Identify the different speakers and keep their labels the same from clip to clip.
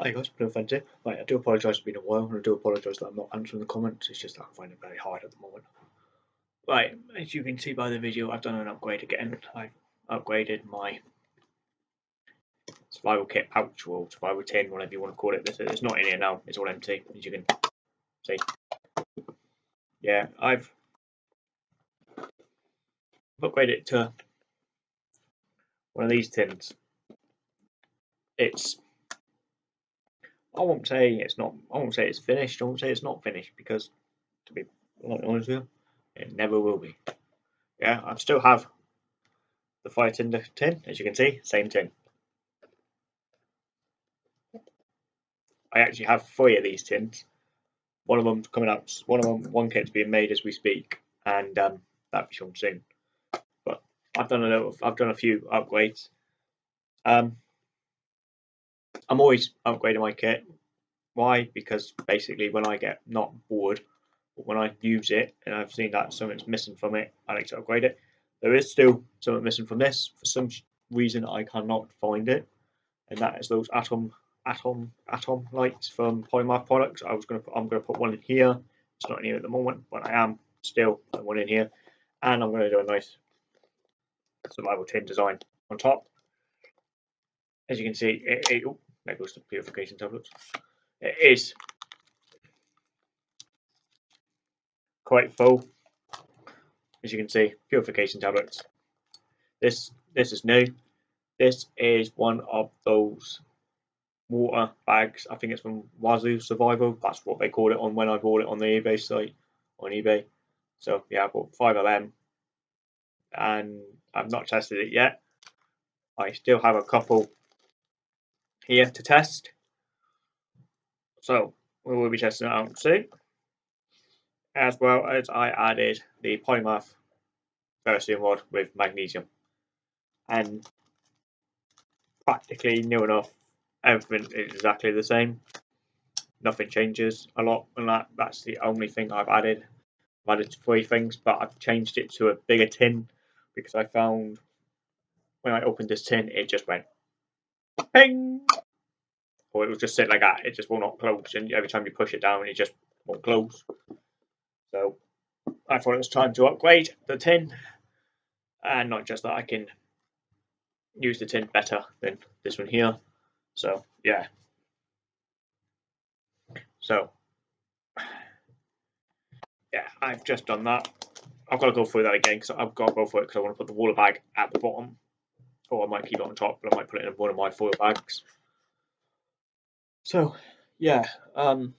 Speaker 1: Hi guys, offence here. Right, I do apologise it's been a while and I do apologise that I'm not answering the comments, it's just that I find it very hard at the moment. Right, as you can see by the video, I've done an upgrade again. I've upgraded my survival kit pouch or survival tin, whatever you want to call it. It's not in here now, it's all empty, as you can see. Yeah, I've upgraded it to one of these tins. It's I won't say it's not. I won't say it's finished. I won't say it's not finished because, to be honest with you, it never will be. Yeah, I still have the fire tinder tin, as you can see, same tin. I actually have three of these tins. One of them's coming out. One of them, one kit's being made as we speak, and um, that'll be shown soon. But I've done a little. I've done a few upgrades. Um, I'm always upgrading my kit. Why? Because basically, when I get not bored, but when I use it and I've seen that something's missing from it, I like to upgrade it. There is still something missing from this. For some reason, I cannot find it, and that is those atom atom atom lights from Polymath products. I was gonna put, I'm gonna put one in here. It's not in here at the moment, but I am still putting one in here, and I'm gonna do a nice survival tin design on top. As you can see, it, it, there goes to purification tablets. It is quite full, as you can see, purification tablets. This this is new. This is one of those water bags. I think it's from Wazoo Survival. That's what they call it on when I bought it on the eBay site on eBay. So yeah, I bought five of them, and I've not tested it yet. I still have a couple here to test. So we will be testing it out soon. As well as I added the Polymath ferrocerium rod with magnesium. And practically new enough, everything is exactly the same. Nothing changes a lot and that. That's the only thing I've added. I've added three things, but I've changed it to a bigger tin because I found when I opened this tin, it just went ping or it will just sit like that. It just will not close, and every time you push it down, it just won't close. So I thought it was time to upgrade the tin, and not just that, I can use the tin better than this one here. So yeah. So yeah, I've just done that. I've got to go through that again because I've got to go for it because I want to put the water bag at the bottom, or I might keep it on top, but I might put it in one of my foil bags. So yeah, um,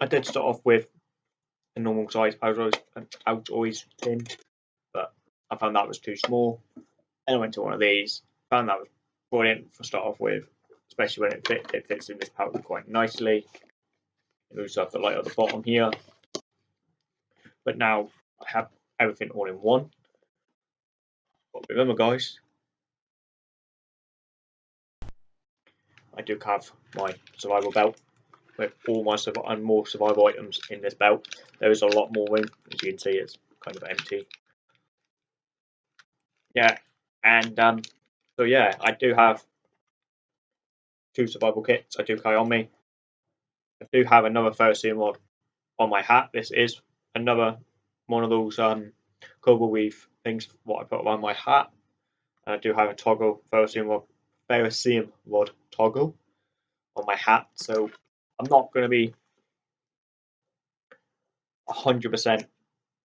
Speaker 1: I did start off with a normal size I was always I was always thin, but I found that was too small. And I went to one of these, found that was brilliant for start off with, especially when it fit, it fits in this pouch quite nicely. It also have the light at the bottom here. But now I have everything all in one. But remember guys, I do have my survival belt with all my and more survival items in this belt. There is a lot more room, as you can see, it's kind of empty. Yeah, and um, so yeah, I do have two survival kits. I do carry on me. I do have another ferrocerium rod on my hat. This is another one of those um, cobra weave things what I put around my hat. And I do have a toggle ferrocerium rod ferrocerium rod toggle on my hat, so I'm not going to be 100%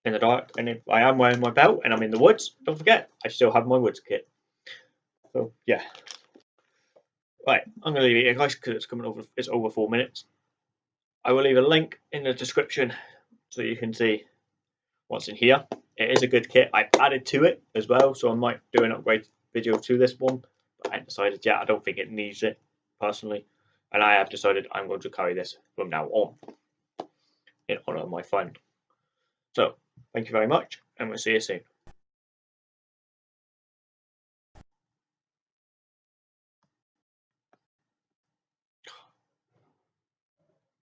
Speaker 1: in the dark. And if I am wearing my belt and I'm in the woods, don't forget, I still have my woods kit. So, yeah. Right, I'm going to leave it here, guys, because it's coming over, it's over four minutes. I will leave a link in the description so you can see what's in here. It is a good kit. I've added to it as well, so I might do an upgrade video to this one. I decided yeah, I don't think it needs it personally. And I have decided I'm going to carry this from now on in honor of my friend. So, thank you very much, and we'll see you soon.